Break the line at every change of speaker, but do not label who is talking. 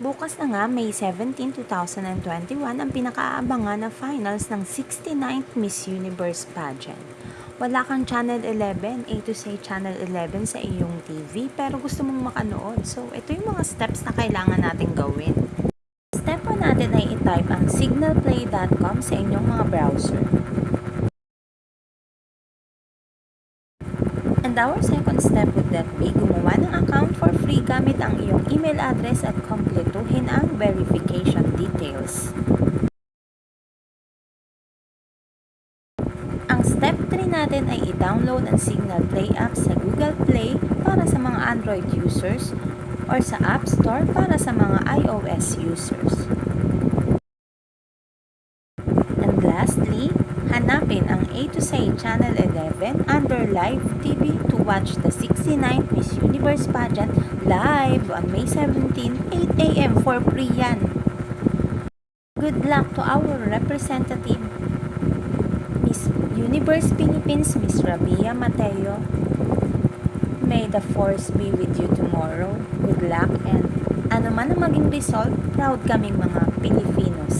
Bukas na nga, May 17, 2021, ang pinakaabangan na finals ng 69th Miss Universe pageant. Wala kang Channel 11, A to say Channel 11 sa iyong TV, pero gusto mong makanood. So, ito yung mga steps na kailangan natin gawin. Step 1 natin ay i-type ang signalplay.com sa inyong mga browser. And our second step would then be gumawa ng account for free gamit ang iyong email address at kompletuhin ang verification details. Ang step 3 natin ay i-download ang Signal Play app sa Google Play para sa mga Android users or sa App Store para sa mga iOS users. And lastly, hanapin ang A to Say Channel 11 under Live TV to watch the 69th Miss Universe pageant live on May 17, 8 a.m. for free yan. Good luck to our representative, Miss Universe Philippines, Miss Rabia Mateo. May the force be with you tomorrow. Good luck and ano man ang maging result, proud kaming mga Pilipino.